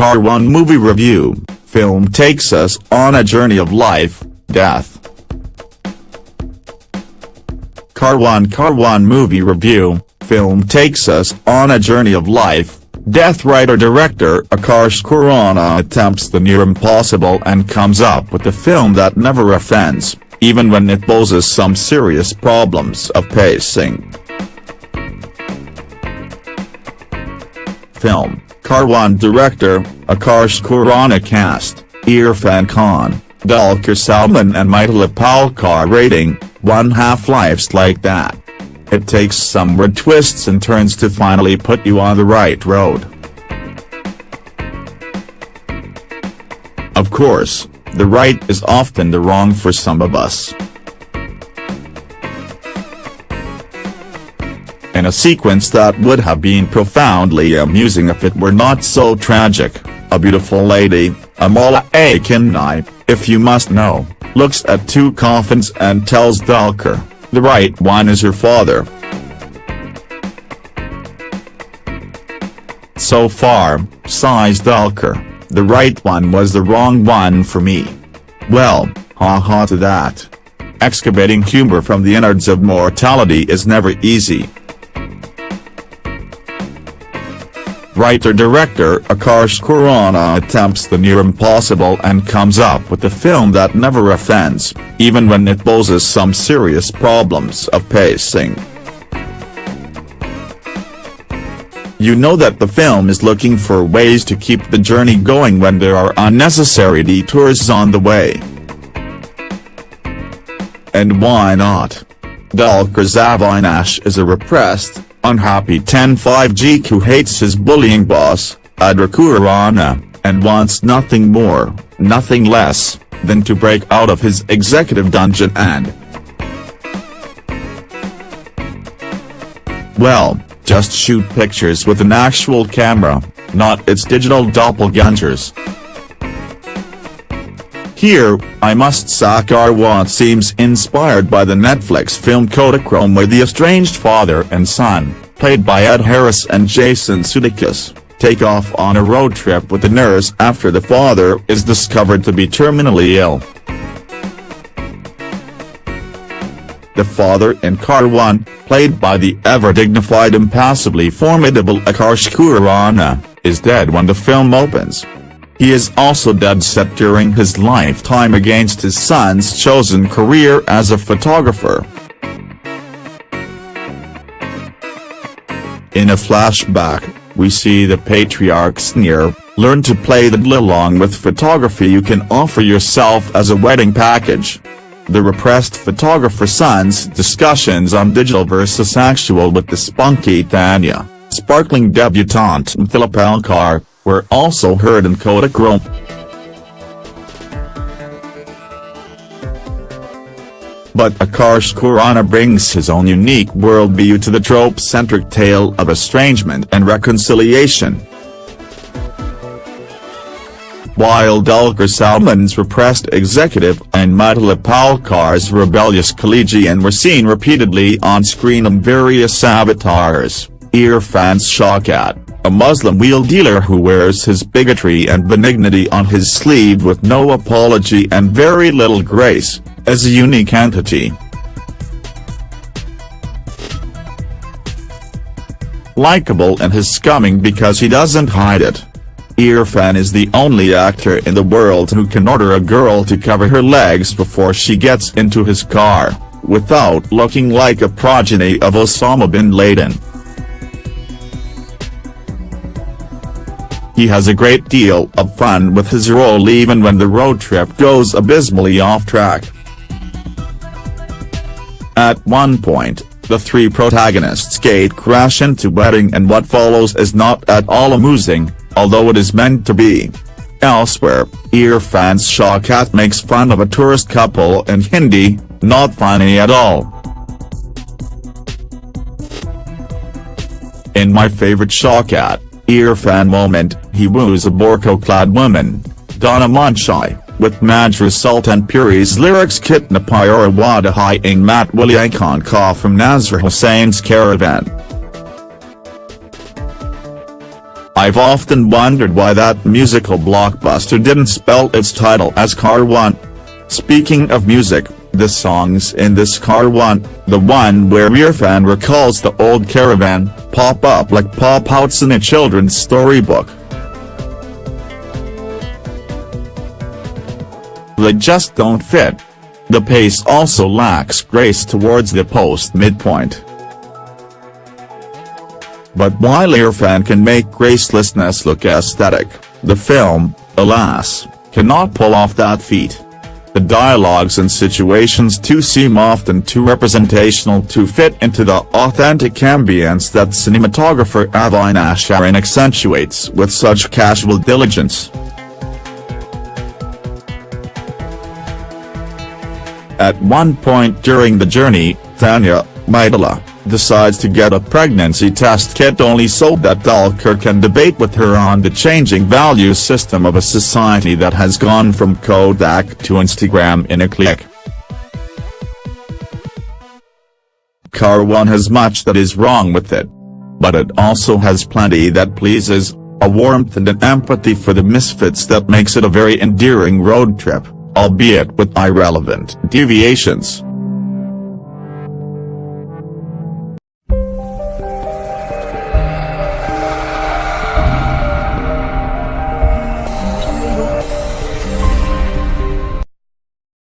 Karwaan Movie Review, film takes us on a journey of life, death. Karwaan Karwaan Movie Review, film takes us on a journey of life, death writer-director Akarsh Khurana attempts the near impossible and comes up with a film that never offends, even when it poses some serious problems of pacing. Film Karwaan director, Akarsh Khurana cast, Irrfan Khan, Dulquer Salmaan and Mithila Palkar rating, one half life's like that. It takes some weird twists and turns to finally put you on the right road. Of course, the right is often the wrong for some of us. In a sequence that would have been profoundly amusing if it were not so tragic, a beautiful lady, Amala Akkineni, if you must know, looks at two coffins and tells Dulquer, the right one is her father. So far, sighs Dulquer, the right one was the wrong one for me. Well, ha ha to that. Excavating humor from the innards of mortality is never easy. Writer-director Akarsh Khurana attempts the near impossible and comes up with a film that never offends, even when it poses some serious problems of pacing. You know that the film is looking for ways to keep the journey going when there are unnecessary detours on the way. And why not? Dulquer Avinash is a repressed, unhappy 10-5G who hates his bullying boss, Adar Khurana, and wants nothing more, nothing less, than to break out of his executive dungeon and well, just shoot pictures with an actual camera, not its digital doppelgangers. Here, I must say what seems inspired by the Netflix film Kodachrome where the estranged father and son, played by Ed Harris and Jason Sudeikis, take off on a road trip with a nurse after the father is discovered to be terminally ill. The father in Karwaan, played by the ever-dignified impassively formidable Akarsh Khurana, is dead when the film opens. He is also dead set during his lifetime against his son's chosen career as a photographer. In a flashback, we see the patriarch sneer, learn to play the along with photography you can offer yourself as a wedding package. The repressed photographer son's discussions on digital versus actual with the spunky Tanya, sparkling debutante Mithila Palkar, were also heard in Kodachrome. But Akarsh Khurana brings his own unique worldview to the trope-centric tale of estrangement and reconciliation. While Dulquer Salmaan's repressed executive and Mithila Palkar's rebellious collegian were seen repeatedly on screen in various avatars, Irrfan's Shaukat, a Muslim wheel dealer who wears his bigotry and benignity on his sleeve with no apology and very little grace, as a unique entity. Likeable and his scumming because he doesn't hide it. Irrfan is the only actor in the world who can order a girl to cover her legs before she gets into his car, without looking like a progeny of Osama bin Laden. He has a great deal of fun with his role even when the road trip goes abysmally off track. At one point, the three protagonists gate crash into wedding and what follows is not at all amusing, although it is meant to be. Elsewhere, Irrfan's Shaukat makes fun of a tourist couple in Hindi, not funny at all. In my favorite Shaukat, Irrfan moment, he woos a burqa-clad woman, Donna Manshai, with Majrooh Sultanpuri's lyrics Kitna Pyara Wada Hai Ing Mat Khan Ka from Nasir Hussain's caravan. I've often wondered why that musical blockbuster didn't spell its title as Karwaan. Speaking of music, the songs in this Karwaan, the one where Irrfan recalls the old caravan, pop up like pop-outs in a children's storybook. They just don't fit. The pace also lacks grace towards the post-midpoint. But while Irrfan can make gracelessness look aesthetic, the film, alas, cannot pull off that feat. The dialogues and situations too seem often too representational to fit into the authentic ambience that cinematographer Avinash Arun accentuates with such casual diligence. At one point during the journey, Tanya, Mithila, decides to get a pregnancy test kit only so that Dulquer can debate with her on the changing value system of a society that has gone from Kodak to Instagram in a click. Karwaan has much that is wrong with it. But it also has plenty that pleases, a warmth and an empathy for the misfits that makes it a very endearing road trip, albeit with irrelevant deviations.